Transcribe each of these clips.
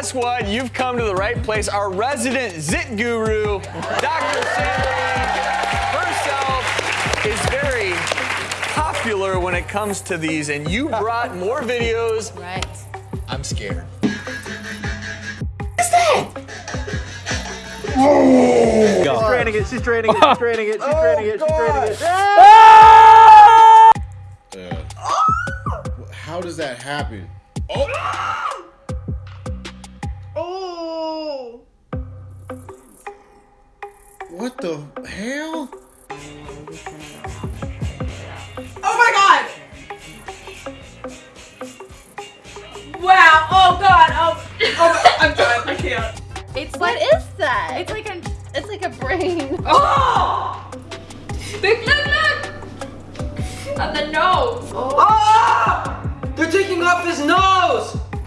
guess what? You've come to the right place. Our resident zit guru, Dr. Sandra herself, is very popular when it comes to these, and you brought more videos. Right. I'm scared. She's draining it, she's draining it, she's draining it, she's draining it, she's draining it. Uh, how does that happen?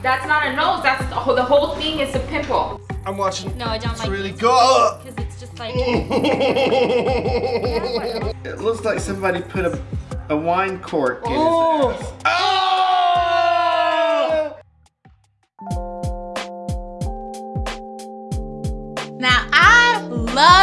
That's not a nose, that's the whole, the whole thing is a pimple. I'm watching. No, I don't It's like really these good. because it's just like It looks like somebody put a, a wine cork in Oh. his ass. Oh!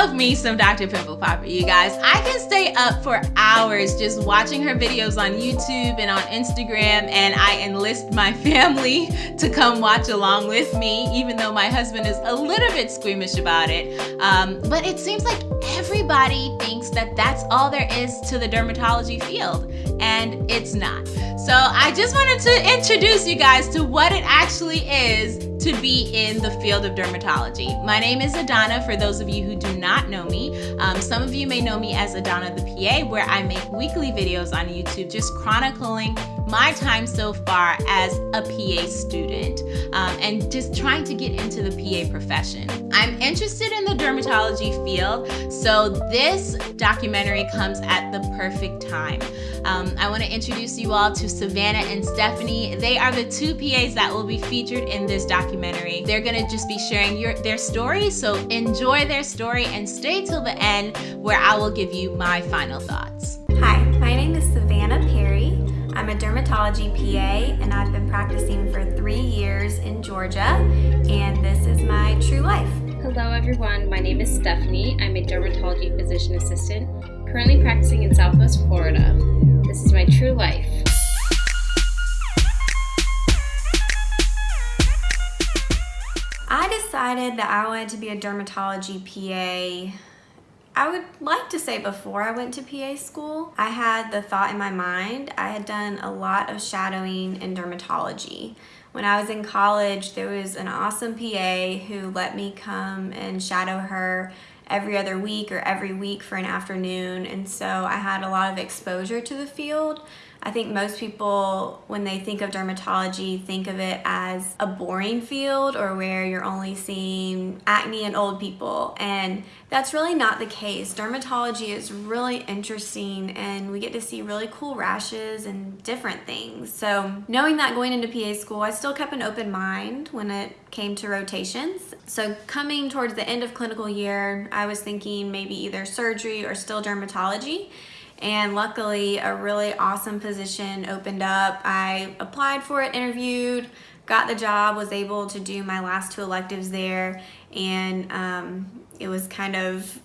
Love me some Dr. Pimple Popper, you guys. I can stay up for hours just watching her videos on YouTube and on Instagram, and I enlist my family to come watch along with me, even though my husband is a little bit squeamish about it. Um, but it seems like everybody thinks that that's all there is to the dermatology field, and it's not. So I just wanted to introduce you guys to what it actually is to be in the field of dermatology. My name is Adana, for those of you who do not know me. Um, some of you may know me as Adana the PA, where I make weekly videos on YouTube just chronicling my time so far as a PA student um, and just trying to get into the PA profession. I'm interested in the dermatology field, so this documentary comes at the perfect time. Um, I want to introduce you all to Savannah and Stephanie. They are the two PAs that will be featured in this documentary. They're going to just be sharing your, their story, so enjoy their story and stay till the end where I will give you my final thoughts. A dermatology PA and I've been practicing for three years in Georgia and this is my true life. Hello everyone, my name is Stephanie. I'm a dermatology physician assistant, currently practicing in Southwest Florida. This is my true life. I decided that I wanted to be a dermatology PA I would like to say before I went to PA school, I had the thought in my mind. I had done a lot of shadowing in dermatology. When I was in college, there was an awesome PA who let me come and shadow her every other week or every week for an afternoon. And so I had a lot of exposure to the field. I think most people, when they think of dermatology, think of it as a boring field or where you're only seeing acne in old people. And that's really not the case. Dermatology is really interesting and we get to see really cool rashes and different things. So knowing that going into PA school, I still kept an open mind when it came to rotations. So coming towards the end of clinical year, I was thinking maybe either surgery or still dermatology and luckily a really awesome position opened up. I applied for it, interviewed, got the job, was able to do my last two electives there and um, it was kind of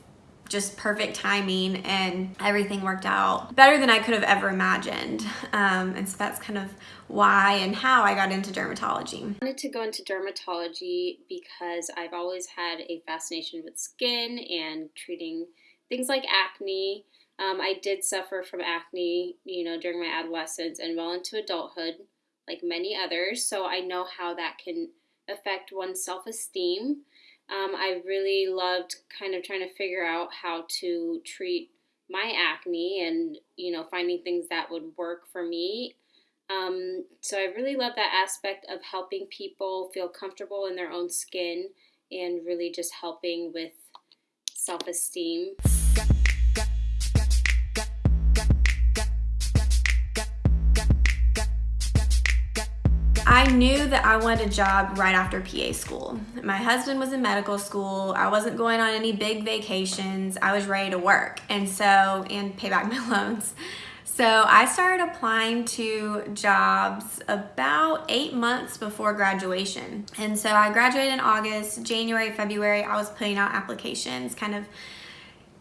just perfect timing and everything worked out better than I could have ever imagined. Um, and so that's kind of why and how I got into dermatology. I wanted to go into dermatology because I've always had a fascination with skin and treating things like acne. Um, I did suffer from acne, you know, during my adolescence and well into adulthood, like many others. So I know how that can affect one's self esteem. Um, I really loved kind of trying to figure out how to treat my acne and, you know, finding things that would work for me. Um, so I really love that aspect of helping people feel comfortable in their own skin and really just helping with self esteem. I knew that I wanted a job right after PA school. My husband was in medical school. I wasn't going on any big vacations. I was ready to work and so and pay back my loans. So I started applying to jobs about eight months before graduation. And so I graduated in August, January, February, I was putting out applications, kind of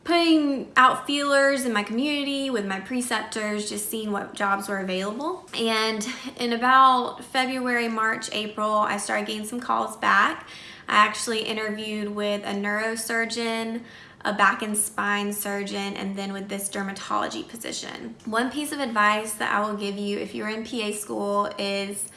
putting out feelers in my community with my preceptors, just seeing what jobs were available. And in about February, March, April, I started getting some calls back. I actually interviewed with a neurosurgeon, a back and spine surgeon, and then with this dermatology position. One piece of advice that I will give you if you're in PA school is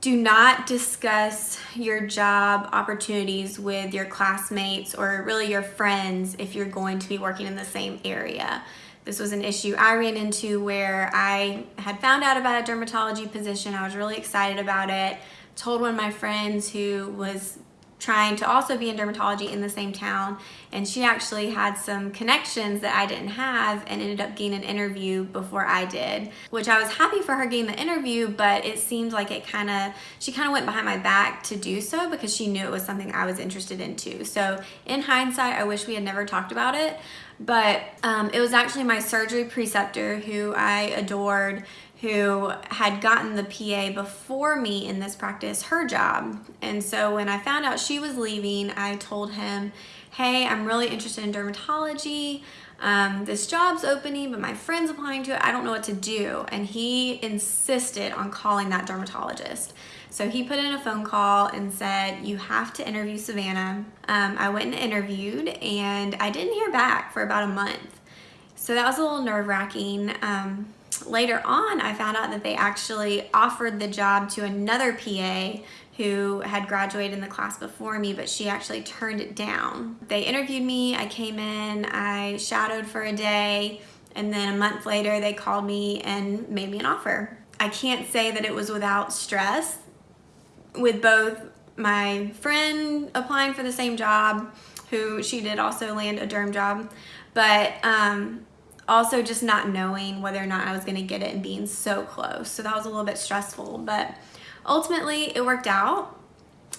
do not discuss your job opportunities with your classmates or really your friends if you're going to be working in the same area. This was an issue I ran into where I had found out about a dermatology position. I was really excited about it. Told one of my friends who was trying to also be in dermatology in the same town. And she actually had some connections that I didn't have and ended up getting an interview before I did which I was happy for her getting the interview but it seemed like it kind of she kind of went behind my back to do so because she knew it was something I was interested in too. So in hindsight I wish we had never talked about it. But um, it was actually my surgery preceptor who I adored who had gotten the PA before me in this practice her job. And so when I found out she was leaving, I told him, hey, I'm really interested in dermatology. Um, this job's opening, but my friend's applying to it. I don't know what to do. And he insisted on calling that dermatologist. So he put in a phone call and said, you have to interview Savannah. Um, I went and interviewed and I didn't hear back for about a month. So that was a little nerve wracking. Um, later on, I found out that they actually offered the job to another PA who had graduated in the class before me, but she actually turned it down. They interviewed me, I came in, I shadowed for a day, and then a month later they called me and made me an offer. I can't say that it was without stress with both my friend applying for the same job, who she did also land a derm job, but um, also just not knowing whether or not I was going to get it and being so close. So that was a little bit stressful, but ultimately it worked out.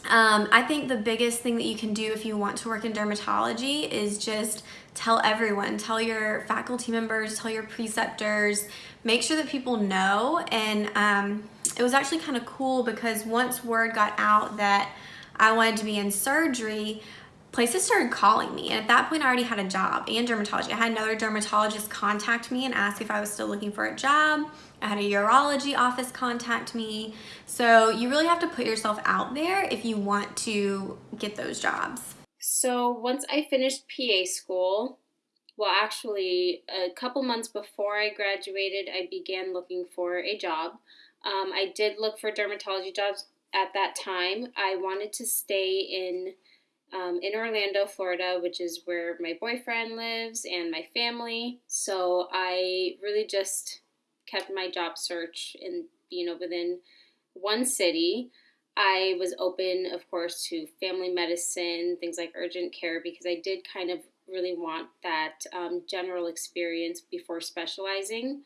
Um, I think the biggest thing that you can do if you want to work in dermatology is just tell everyone, tell your faculty members, tell your preceptors, make sure that people know. And um, it was actually kind of cool because once word got out that I wanted to be in surgery, places started calling me. And at that point, I already had a job and dermatology. I had another dermatologist contact me and ask if I was still looking for a job. I had a urology office contact me. So you really have to put yourself out there if you want to get those jobs. So once I finished PA school, well, actually, a couple months before I graduated, I began looking for a job. Um, I did look for dermatology jobs at that time. I wanted to stay in um, in Orlando, Florida, which is where my boyfriend lives and my family. So I really just kept my job search in, you know, within one city. I was open, of course, to family medicine, things like urgent care, because I did kind of really want that um, general experience before specializing.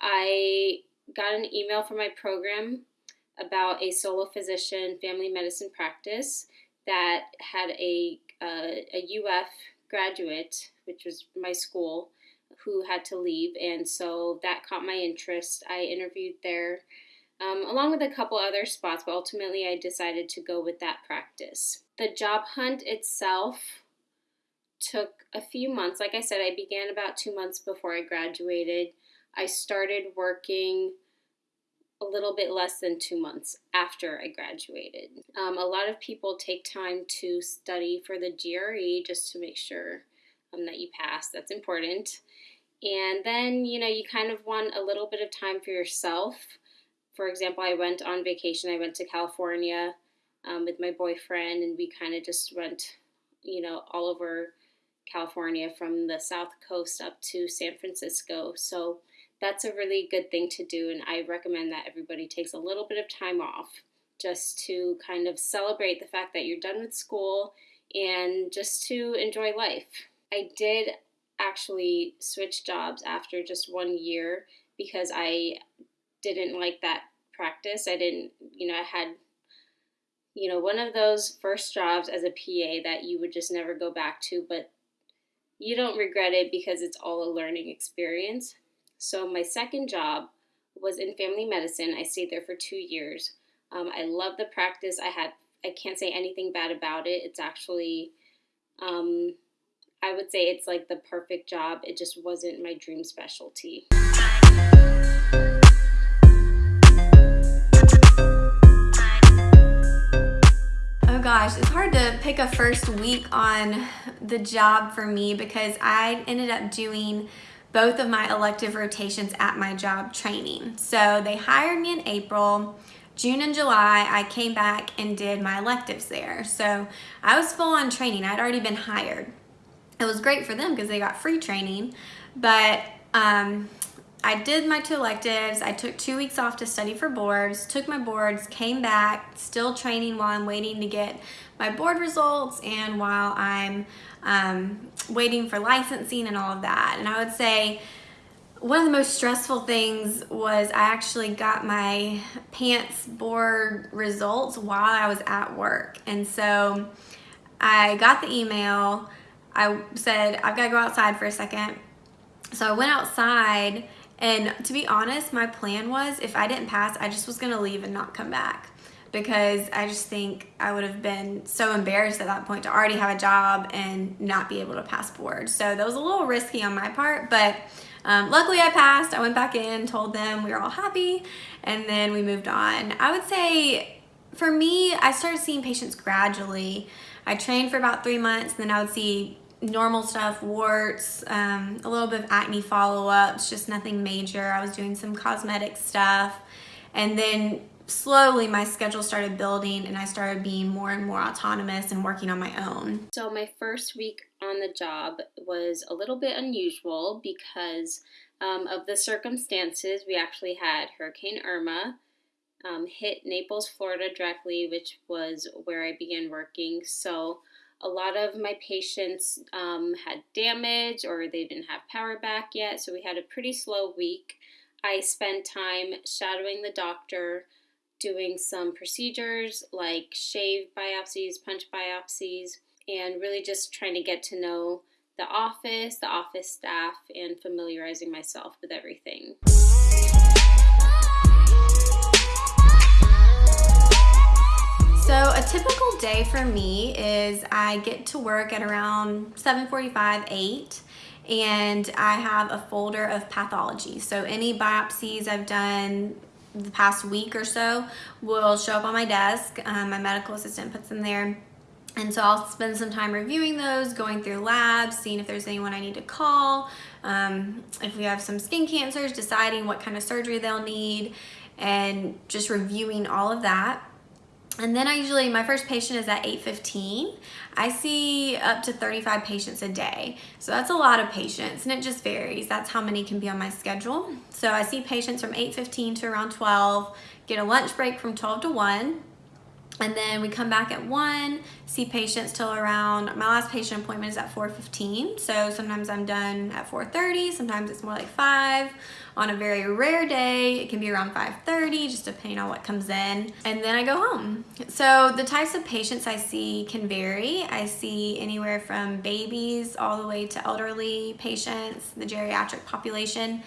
I got an email from my program about a solo physician family medicine practice that had a, uh, a UF graduate, which was my school, who had to leave. And so that caught my interest. I interviewed there um, along with a couple other spots, but ultimately I decided to go with that practice. The job hunt itself took a few months. Like I said, I began about two months before I graduated. I started working a little bit less than two months after I graduated. Um, a lot of people take time to study for the GRE just to make sure um, that you pass. That's important. And then, you know, you kind of want a little bit of time for yourself. For example, I went on vacation, I went to California um, with my boyfriend, and we kind of just went, you know, all over California from the south coast up to San Francisco. So, that's a really good thing to do. And I recommend that everybody takes a little bit of time off just to kind of celebrate the fact that you're done with school and just to enjoy life. I did actually switch jobs after just one year because I didn't like that practice. I didn't, you know, I had, you know, one of those first jobs as a PA that you would just never go back to, but you don't regret it because it's all a learning experience. So my second job was in family medicine. I stayed there for two years. Um, I love the practice. I had I can't say anything bad about it. It's actually um, I would say it's like the perfect job. It just wasn't my dream specialty. Oh gosh, it's hard to pick a first week on the job for me because I ended up doing both of my elective rotations at my job training. So they hired me in April. June and July, I came back and did my electives there. So I was full on training. I'd already been hired it was great for them because they got free training. But um, I did my two electives. I took two weeks off to study for boards, took my boards, came back, still training while I'm waiting to get my board results and while I'm um, waiting for licensing and all of that. And I would say one of the most stressful things was I actually got my PANCE board results while I was at work. And so I got the email, I said, I've got to go outside for a second. So I went outside and to be honest, my plan was if I didn't pass, I just was going to leave and not come back because I just think I would have been so embarrassed at that point to already have a job and not be able to pass board. So that was a little risky on my part, but um, luckily I passed. I went back in, told them we were all happy, and then we moved on. I would say for me, I started seeing patients gradually. I trained for about three months, and then I would see normal stuff, warts, um, a little bit of acne follow-ups, just nothing major. I was doing some cosmetic stuff. And then slowly my schedule started building and I started being more and more autonomous and working on my own. So my first week on the job was a little bit unusual because um, of the circumstances. We actually had Hurricane Irma um, hit Naples, Florida directly, which was where I began working. So a lot of my patients um, had damage or they didn't have power back yet, so we had a pretty slow week. I spent time shadowing the doctor, doing some procedures like shave biopsies, punch biopsies, and really just trying to get to know the office, the office staff, and familiarizing myself with everything. So a typical day for me is I get to work at around 7.45, 8 and I have a folder of pathology. So any biopsies I've done the past week or so will show up on my desk. Um, my medical assistant puts them there. And so I'll spend some time reviewing those, going through labs, seeing if there's anyone I need to call, um, if we have some skin cancers, deciding what kind of surgery they'll need, and just reviewing all of that. And then I usually, my first patient is at 8.15. I see up to 35 patients a day. So that's a lot of patients and it just varies. That's how many can be on my schedule. So I see patients from 8.15 to around 12, get a lunch break from 12 to 1, and then we come back at 1, see patients till around, my last patient appointment is at 4.15. So sometimes I'm done at 4.30, sometimes it's more like 5. On a very rare day, it can be around 5.30, just depending on what comes in. And then I go home. So the types of patients I see can vary. I see anywhere from babies all the way to elderly patients, the geriatric population,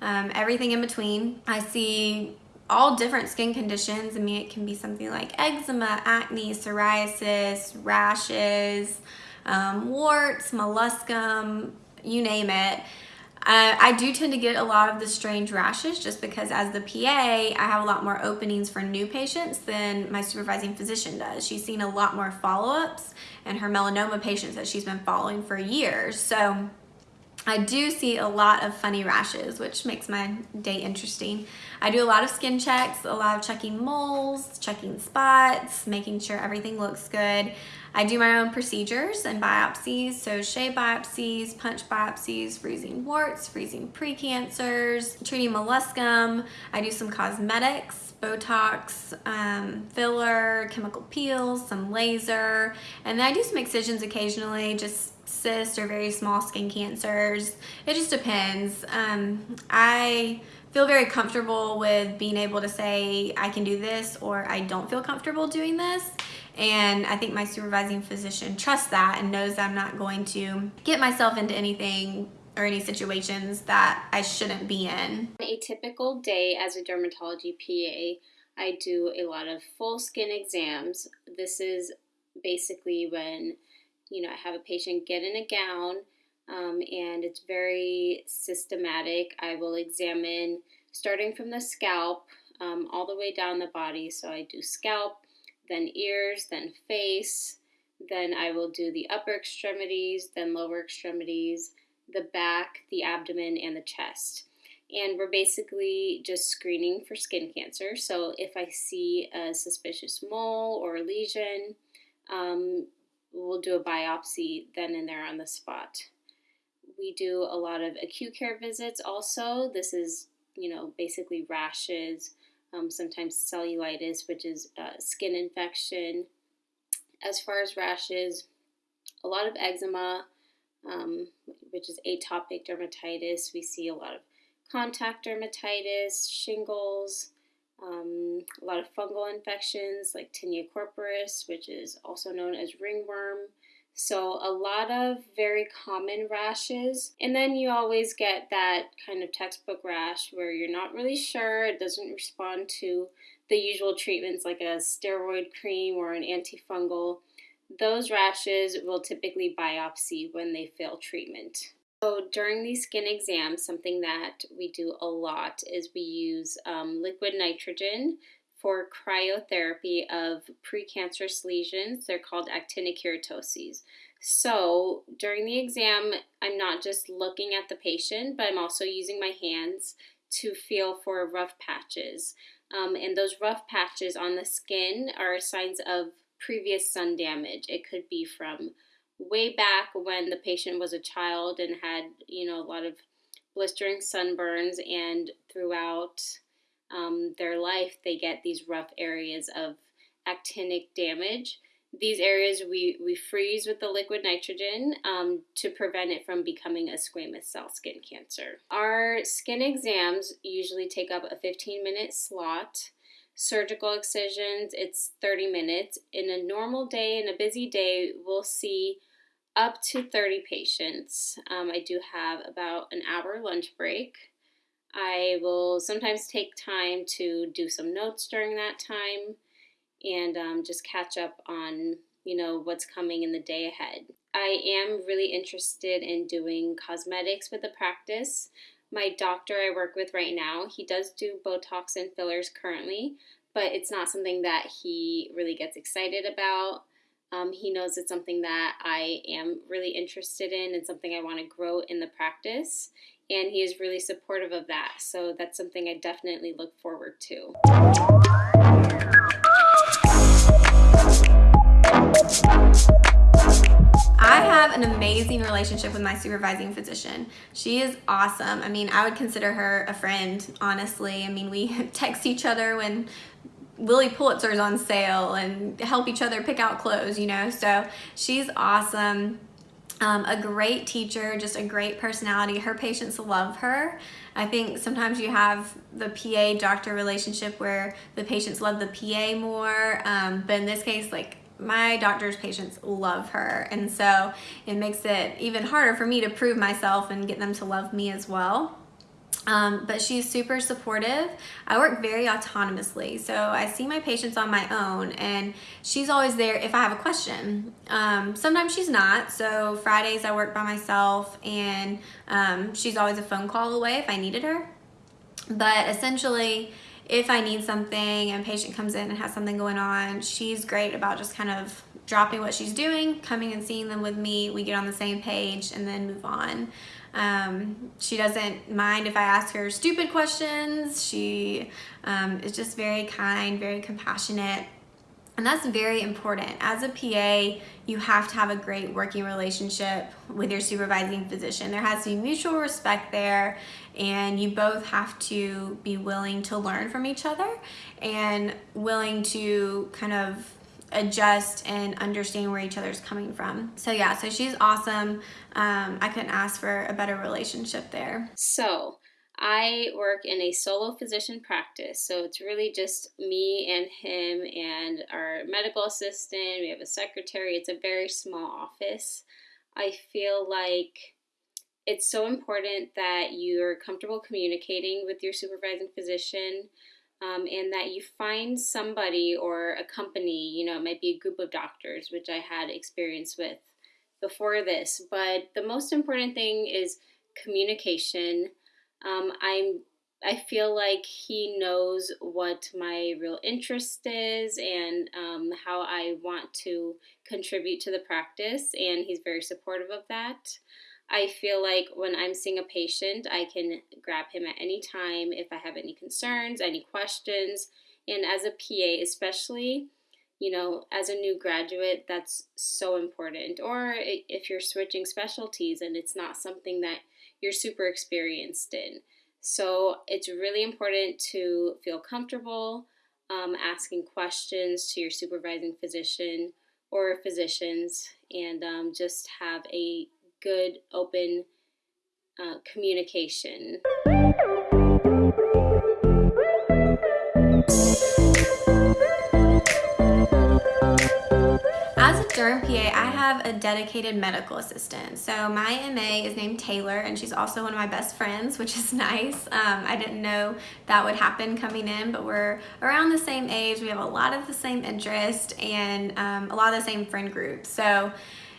um, everything in between. I see all different skin conditions. I mean, it can be something like eczema, acne, psoriasis, rashes, um, warts, molluscum, you name it. Uh, I do tend to get a lot of the strange rashes just because as the PA, I have a lot more openings for new patients than my supervising physician does. She's seen a lot more follow-ups and her melanoma patients that she's been following for years. So I do see a lot of funny rashes, which makes my day interesting. I do a lot of skin checks, a lot of checking moles, checking spots, making sure everything looks good. I do my own procedures and biopsies, so shave biopsies, punch biopsies, freezing warts, freezing precancers, treating molluscum. I do some cosmetics, Botox, um, filler, chemical peels, some laser, and then I do some excisions occasionally, just cysts or very small skin cancers. It just depends. Um, I feel very comfortable with being able to say I can do this or I don't feel comfortable doing this. And I think my supervising physician trusts that and knows that I'm not going to get myself into anything or any situations that I shouldn't be in. A typical day as a dermatology PA, I do a lot of full skin exams. This is basically when you know I have a patient get in a gown um, and it's very systematic. I will examine starting from the scalp um, all the way down the body. So I do scalp, then ears, then face, then I will do the upper extremities, then lower extremities, the back, the abdomen, and the chest. And we're basically just screening for skin cancer. So if I see a suspicious mole or a lesion, um, we'll do a biopsy then and there on the spot. We do a lot of acute care visits also. This is, you know, basically rashes, um, sometimes cellulitis, which is uh, skin infection. As far as rashes, a lot of eczema, um, which is atopic dermatitis. We see a lot of contact dermatitis, shingles, um, a lot of fungal infections like tinea corporis, which is also known as ringworm. So, a lot of very common rashes. And then you always get that kind of textbook rash where you're not really sure, it doesn't respond to the usual treatments like a steroid cream or an antifungal. Those rashes will typically biopsy when they fail treatment. So during these skin exams, something that we do a lot is we use um, liquid nitrogen for cryotherapy of precancerous lesions. They're called actinic keratoses. So during the exam, I'm not just looking at the patient, but I'm also using my hands to feel for rough patches. Um, and those rough patches on the skin are signs of previous sun damage. It could be from way back when the patient was a child and had, you know, a lot of blistering sunburns, and throughout um, their life, they get these rough areas of actinic damage. These areas we, we freeze with the liquid nitrogen um, to prevent it from becoming a squamous cell skin cancer. Our skin exams usually take up a 15 minute slot. Surgical excisions, it's 30 minutes. In a normal day, in a busy day, we'll see up to 30 patients. Um, I do have about an hour lunch break. I will sometimes take time to do some notes during that time and um, just catch up on you know what's coming in the day ahead. I am really interested in doing cosmetics with the practice. My doctor I work with right now, he does do Botox and fillers currently, but it's not something that he really gets excited about. Um, he knows it's something that I am really interested in and something I want to grow in the practice. And he is really supportive of that. So that's something I definitely look forward to. I have an amazing relationship with my supervising physician. She is awesome. I mean, I would consider her a friend, honestly. I mean, we text each other when Lilly Pulitzer's on sale and help each other pick out clothes, you know. So she's awesome. Um, a great teacher, just a great personality. Her patients love her. I think sometimes you have the PA doctor relationship where the patients love the PA more, um, but in this case, like my doctor's patients love her, and so it makes it even harder for me to prove myself and get them to love me as well. Um, but she's super supportive. I work very autonomously, so I see my patients on my own, and she's always there if I have a question. Um, sometimes she's not, so Fridays I work by myself, and um, she's always a phone call away if I needed her. But essentially, if I need something and a patient comes in and has something going on, she's great about just kind of dropping what she's doing, coming and seeing them with me. We get on the same page and then move on. Um, she doesn't mind if I ask her stupid questions. She um, is just very kind, very compassionate. And that's very important. As a PA, you have to have a great working relationship with your supervising physician. There has to be mutual respect there, and you both have to be willing to learn from each other and willing to kind of adjust and understand where each other's coming from. So yeah, so she's awesome. Um, I couldn't ask for a better relationship there. So I work in a solo physician practice, so it's really just me and him and our medical assistant. We have a secretary. It's a very small office. I feel like it's so important that you're comfortable communicating with your supervising physician um, and that you find somebody or a company, you know, it might be a group of doctors, which I had experience with before this. But the most important thing is communication. Um, I'm I feel like he knows what my real interest is and um, how I want to contribute to the practice, and he's very supportive of that. I feel like when I'm seeing a patient, I can grab him at any time if I have any concerns, any questions. And as a PA, especially, you know, as a new graduate, that's so important. Or if you're switching specialties and it's not something that you're super experienced in. So it's really important to feel comfortable um, asking questions to your supervising physician or physicians and um, just have a good, open uh, communication. As a derm PA, I have a dedicated medical assistant. So my MA is named Taylor and she's also one of my best friends, which is nice. Um, I didn't know that would happen coming in, but we're around the same age. We have a lot of the same interest and um, a lot of the same friend groups. So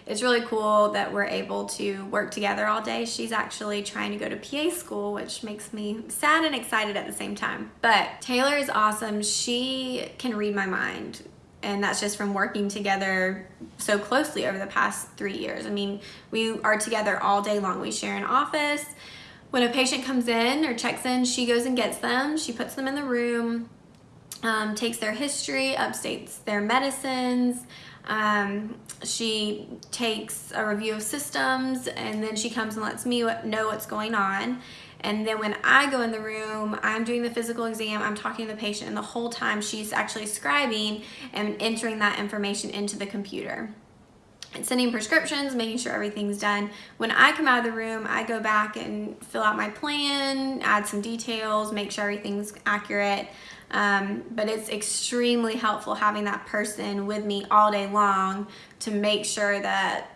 it's really cool that we're able to work together all day. She's actually trying to go to PA school, which makes me sad and excited at the same time. But Taylor is awesome. She can read my mind. And that's just from working together so closely over the past three years. I mean, we are together all day long. We share an office. When a patient comes in or checks in, she goes and gets them. She puts them in the room, um, takes their history, updates their medicines, um, she takes a review of systems and then she comes and lets me know what's going on. And then when I go in the room, I'm doing the physical exam, I'm talking to the patient, and the whole time she's actually scribing and entering that information into the computer. And sending prescriptions, making sure everything's done. When I come out of the room, I go back and fill out my plan, add some details, make sure everything's accurate. Um, but it's extremely helpful having that person with me all day long to make sure that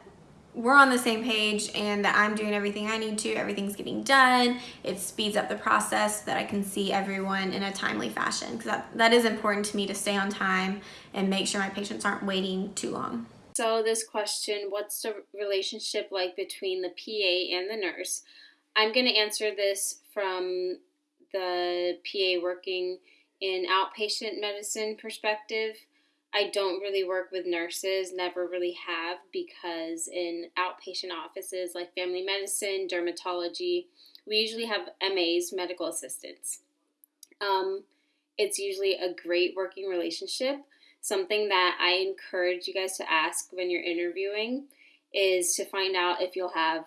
we're on the same page and that I'm doing everything I need to, everything's getting done. It speeds up the process so that I can see everyone in a timely fashion because that, that is important to me to stay on time and make sure my patients aren't waiting too long. So this question, what's the relationship like between the PA and the nurse? I'm going to answer this from the PA working in outpatient medicine perspective, I don't really work with nurses, never really have, because in outpatient offices like family medicine, dermatology, we usually have MAs, medical assistants. Um, it's usually a great working relationship. Something that I encourage you guys to ask when you're interviewing is to find out if you'll have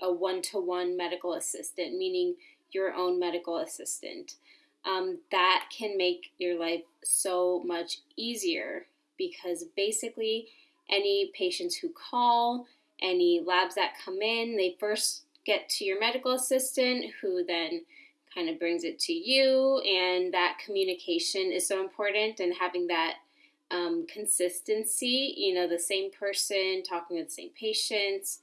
a one to one medical assistant, meaning your own medical assistant um, that can make your life so much easier because basically any patients who call, any labs that come in, they first get to your medical assistant who then kind of brings it to you and that communication is so important and having that um, consistency you know the same person talking to the same patients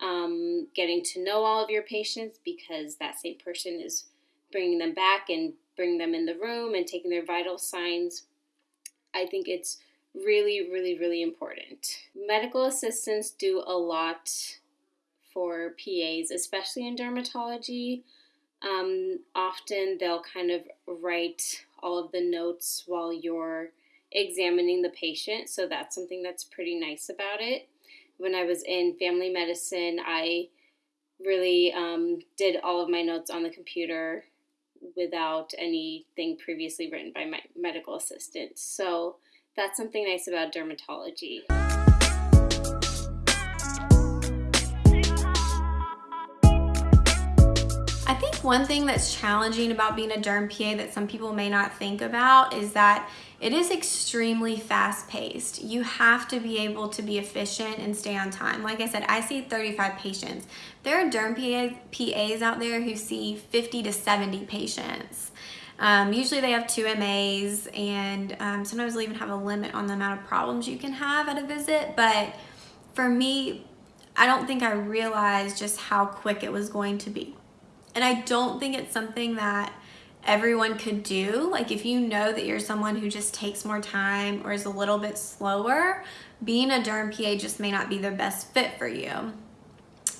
um, getting to know all of your patients because that same person is bringing them back and bring them in the room and taking their vital signs. I think it's really, really, really important. Medical assistants do a lot for PAs, especially in dermatology. Um, often they'll kind of write all of the notes while you're examining the patient, so that's something that's pretty nice about it. When I was in family medicine, I really um, did all of my notes on the computer without anything previously written by my medical assistant. So that's something nice about dermatology. One thing that's challenging about being a derm PA that some people may not think about is that it is extremely fast paced. You have to be able to be efficient and stay on time. Like I said, I see 35 patients. There are derm PAs out there who see 50 to 70 patients. Um, usually they have two MAs and um, sometimes they'll even have a limit on the amount of problems you can have at a visit. But for me, I don't think I realized just how quick it was going to be. And I don't think it's something that everyone could do. Like if you know that you're someone who just takes more time or is a little bit slower, being a derm PA just may not be the best fit for you.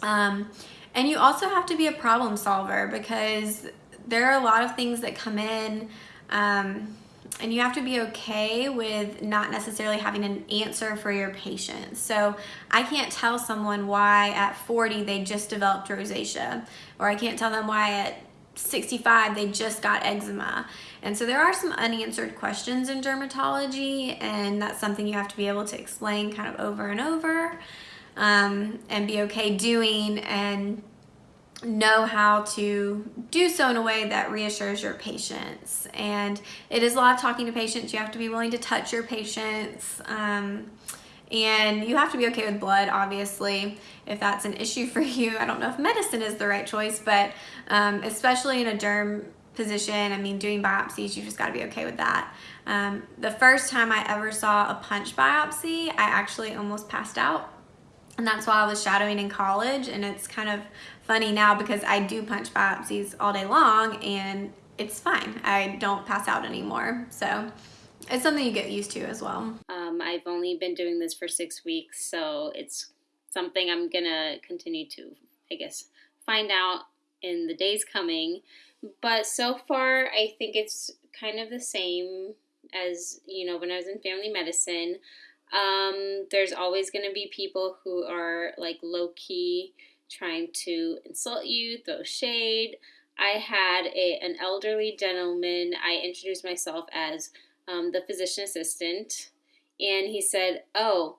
Um, and you also have to be a problem solver because there are a lot of things that come in um, and you have to be okay with not necessarily having an answer for your patient. So I can't tell someone why at 40 they just developed rosacea, or I can't tell them why at 65 they just got eczema. And so there are some unanswered questions in dermatology, and that's something you have to be able to explain kind of over and over um, and be okay doing and know how to do so in a way that reassures your patients. And it is a lot of talking to patients. You have to be willing to touch your patients. Um, and you have to be okay with blood, obviously, if that's an issue for you. I don't know if medicine is the right choice, but um, especially in a derm position, I mean, doing biopsies, you just got to be okay with that. Um, the first time I ever saw a punch biopsy, I actually almost passed out. And that's why I was shadowing in college. And it's kind of funny now because I do punch biopsies all day long and it's fine. I don't pass out anymore. So it's something you get used to as well. Um, I've only been doing this for six weeks, so it's something I'm gonna continue to, I guess, find out in the days coming. But so far, I think it's kind of the same as, you know, when I was in family medicine. Um, there's always to be people who are like low key trying to insult you, throw shade. I had a, an elderly gentleman, I introduced myself as um, the physician assistant, and he said, Oh,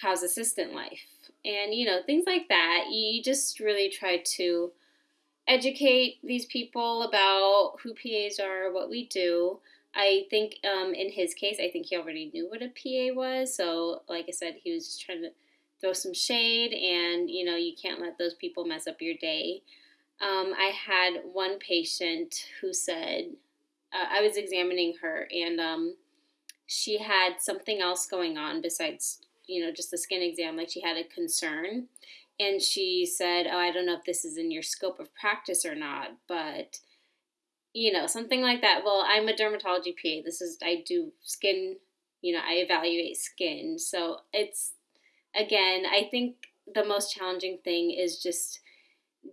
how's assistant life? And, you know, things like that. You just really try to educate these people about who PAs are, what we do. I think um, in his case, I think he already knew what a PA was. So, like I said, he was just trying to throw some shade, and you know, you can't let those people mess up your day. Um, I had one patient who said, uh, I was examining her, and um, she had something else going on besides, you know, just the skin exam. Like she had a concern, and she said, "Oh, I don't know if this is in your scope of practice or not, but." you know, something like that. Well, I'm a dermatology PA. This is, I do skin, you know, I evaluate skin. So it's, again, I think the most challenging thing is just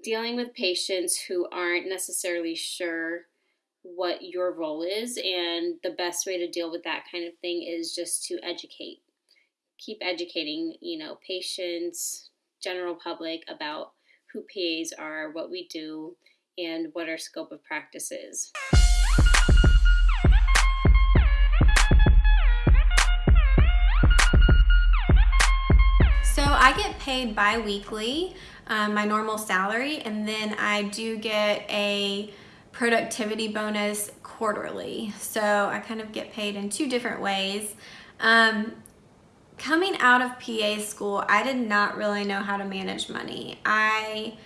dealing with patients who aren't necessarily sure what your role is. And the best way to deal with that kind of thing is just to educate. Keep educating, you know, patients, general public about who PAs are, what we do, and what our scope of practice is. Paid bi-weekly, um, my normal salary, and then I do get a productivity bonus quarterly. So I kind of get paid in two different ways. Um, coming out of PA school, I did not really know how to manage money. I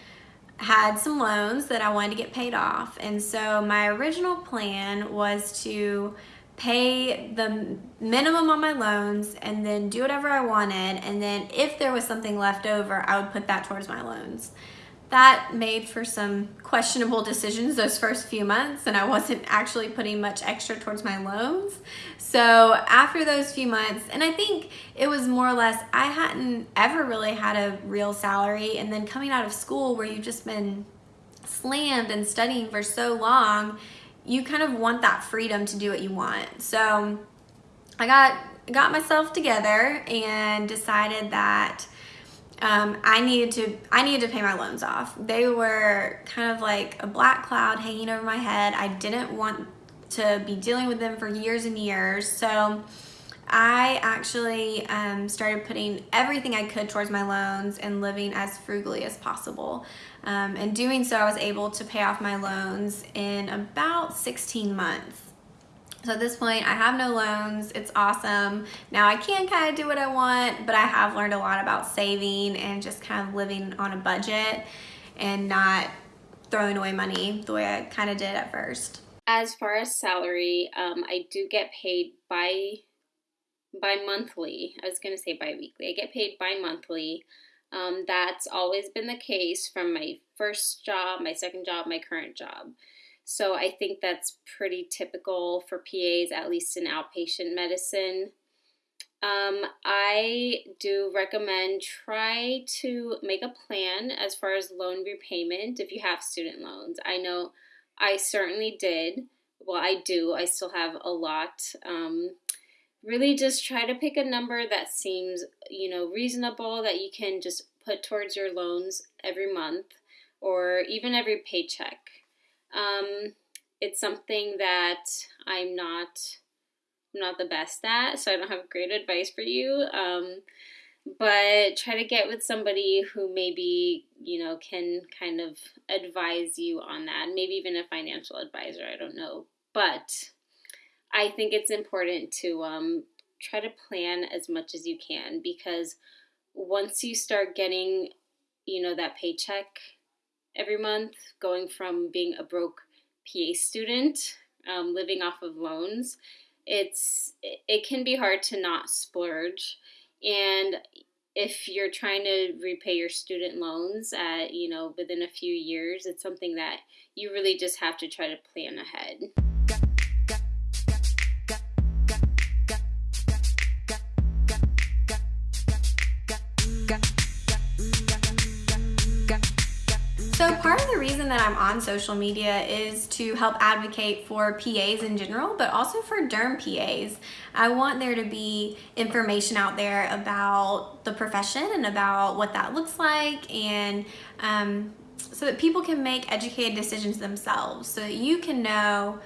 had some loans that I wanted to get paid off. And so my original plan was to pay the minimum on my loans and then do whatever I wanted. And then if there was something left over, I would put that towards my loans. That made for some questionable decisions those first few months and I wasn't actually putting much extra towards my loans. So after those few months, and I think it was more or less, I hadn't ever really had a real salary and then coming out of school where you've just been slammed and studying for so long, you kind of want that freedom to do what you want. So I got got myself together and decided that um, I needed to I needed to pay my loans off. They were kind of like a black cloud hanging over my head. I didn't want to be dealing with them for years and years. So I actually um, started putting everything I could towards my loans and living as frugally as possible. Um, and doing so, I was able to pay off my loans in about 16 months. So at this point, I have no loans. It's awesome. Now I can kind of do what I want, but I have learned a lot about saving and just kind of living on a budget and not throwing away money the way I kind of did at first. As far as salary, um, I do get paid by by monthly. I was gonna say bi-weekly. I get paid bi-monthly. Um, that's always been the case from my first job, my second job, my current job. So I think that's pretty typical for PAs, at least in outpatient medicine. Um, I do recommend try to make a plan as far as loan repayment if you have student loans. I know I certainly did. Well, I do. I still have a lot. Um, really just try to pick a number that seems, you know, reasonable that you can just put towards your loans every month or even every paycheck. Um, it's something that I'm not I'm not the best at, so I don't have great advice for you. Um, but try to get with somebody who maybe you know can kind of advise you on that maybe even a financial advisor i don't know but i think it's important to um, try to plan as much as you can because once you start getting you know that paycheck every month going from being a broke pa student um, living off of loans it's it can be hard to not splurge. And if you're trying to repay your student loans at you know within a few years it's something that you really just have to try to plan ahead reason that I'm on social media is to help advocate for PAs in general, but also for derm PAs. I want there to be information out there about the profession and about what that looks like and um, so that people can make educated decisions themselves so that you can know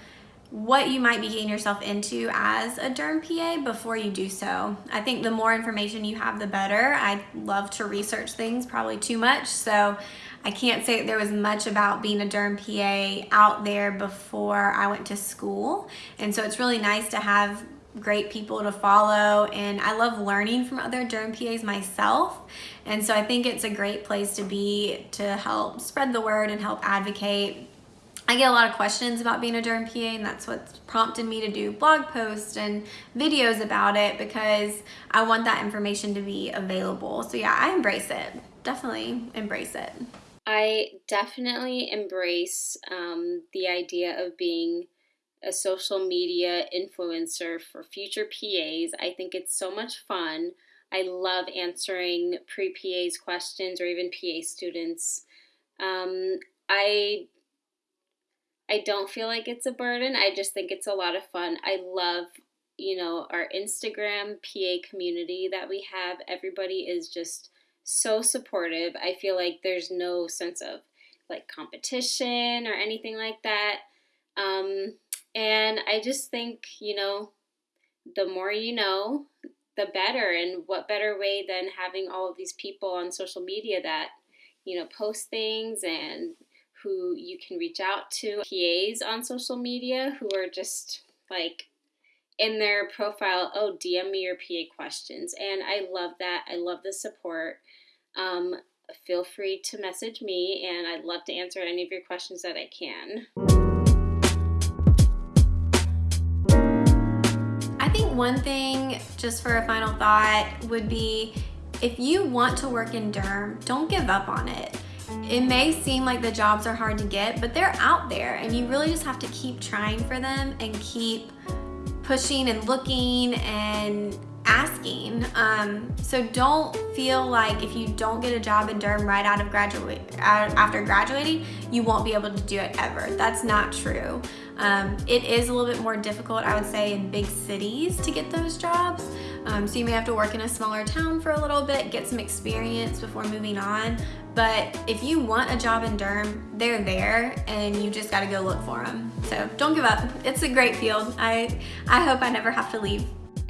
what you might be getting yourself into as a derm PA before you do so. I think the more information you have, the better. I love to research things, probably too much. So I can't say there was much about being a derm PA out there before I went to school. And so it's really nice to have great people to follow and I love learning from other derm PAs myself and so I think it's a great place to be to help spread the word and help advocate I get a lot of questions about being a derm PA and that's what's prompted me to do blog posts and videos about it because I want that information to be available. So yeah, I embrace it. Definitely embrace it. I definitely embrace um, the idea of being a social media influencer for future PAs. I think it's so much fun. I love answering pre PAs questions or even PA students. Um, I I don't feel like it's a burden. I just think it's a lot of fun. I love, you know, our Instagram PA community that we have. Everybody is just so supportive. I feel like there's no sense of like competition or anything like that. Um, and I just think, you know, the more you know, the better. And what better way than having all of these people on social media that, you know, post things and who you can reach out to PAs on social media who are just like in their profile, oh, DM me your PA questions. And I love that. I love the support. Um, feel free to message me, and I'd love to answer any of your questions that I can. I think one thing, just for a final thought, would be if you want to work in derm, don't give up on it. It may seem like the jobs are hard to get, but they're out there and you really just have to keep trying for them and keep pushing and looking and asking. Um, so don't feel like if you don't get a job in derm right out of graduate after graduating, you won't be able to do it ever. That's not true. Um, it is a little bit more difficult, I would say, in big cities to get those jobs. Um, so you may have to work in a smaller town for a little bit, get some experience before moving on. But if you want a job in derm, they're there and you just gotta go look for them. So don't give up. It's a great field. I, I hope I never have to leave.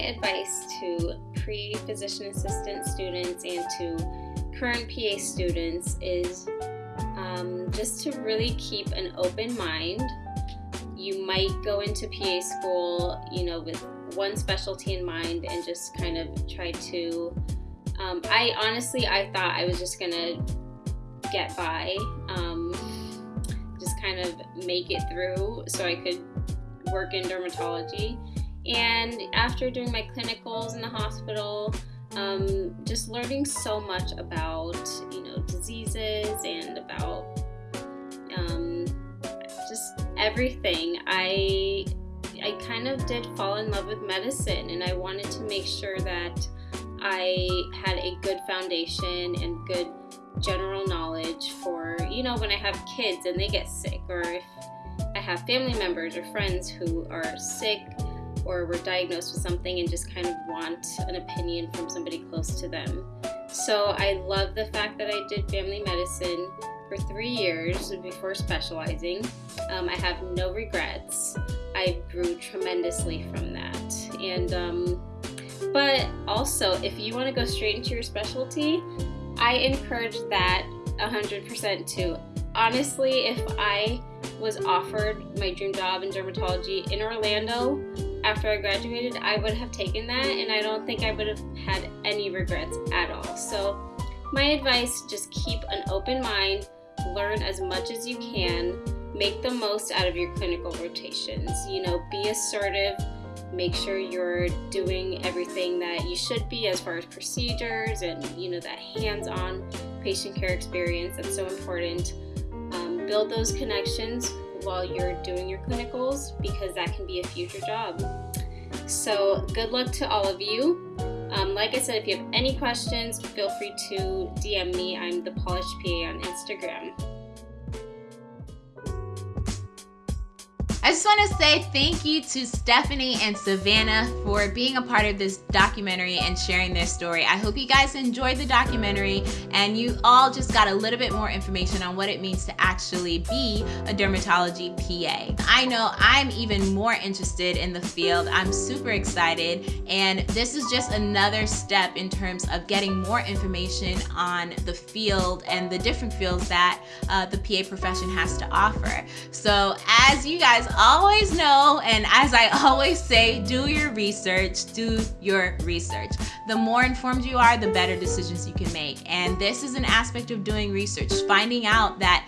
Advice to pre-physician assistant students and to current PA students is um, just to really keep an open mind. You might go into PA school, you know, with one specialty in mind and just kind of try to um, I honestly I thought I was just gonna get by, um, just kind of make it through so I could work in dermatology. And after doing my clinicals in the hospital, um, just learning so much about you know diseases and about um, just everything. I I kind of did fall in love with medicine, and I wanted to make sure that I had a good foundation and good general knowledge for you know when I have kids and they get sick, or if I have family members or friends who are sick or were diagnosed with something and just kind of want an opinion from somebody close to them. So I love the fact that I did family medicine for three years before specializing. Um, I have no regrets. I grew tremendously from that. And, um, but also, if you want to go straight into your specialty, I encourage that 100% too. Honestly, if I was offered my dream job in dermatology in Orlando after I graduated, I would have taken that and I don't think I would have had any regrets at all. So, my advice just keep an open mind, learn as much as you can, make the most out of your clinical rotations. You know, be assertive, make sure you're doing everything that you should be as far as procedures and, you know, that hands on patient care experience that's so important. Um, build those connections while you're doing your clinicals because that can be a future job. So, good luck to all of you. Um, like I said, if you have any questions, feel free to DM me. I'm the Polished PA on Instagram. I just want to say thank you to Stephanie and Savannah for being a part of this documentary and sharing their story. I hope you guys enjoyed the documentary and you all just got a little bit more information on what it means to actually be a dermatology PA. I know I'm even more interested in the field. I'm super excited and this is just another step in terms of getting more information on the field and the different fields that uh, the PA profession has to offer. So as you guys always know, and as I always say, do your research, do your research. The more informed you are, the better decisions you can make. And this is an aspect of doing research, finding out that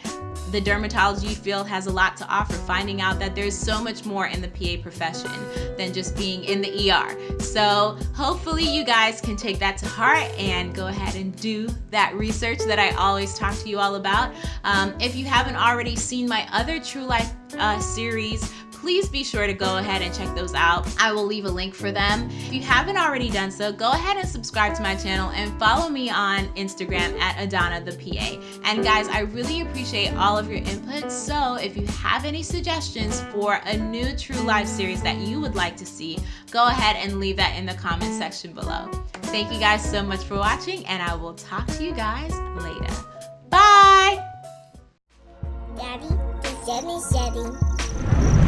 the dermatology field has a lot to offer, finding out that there's so much more in the PA profession than just being in the ER. So hopefully you guys can take that to heart and go ahead and do that research that I always talk to you all about. Um, if you haven't already seen my other True Life uh, series, please be sure to go ahead and check those out. I will leave a link for them. If you haven't already done so, go ahead and subscribe to my channel and follow me on Instagram at Adana the PA. And guys, I really appreciate all of your input. So if you have any suggestions for a new True Life series that you would like to see, go ahead and leave that in the comment section below. Thank you guys so much for watching and I will talk to you guys later. Bye! Daddy, Daddy, Daddy.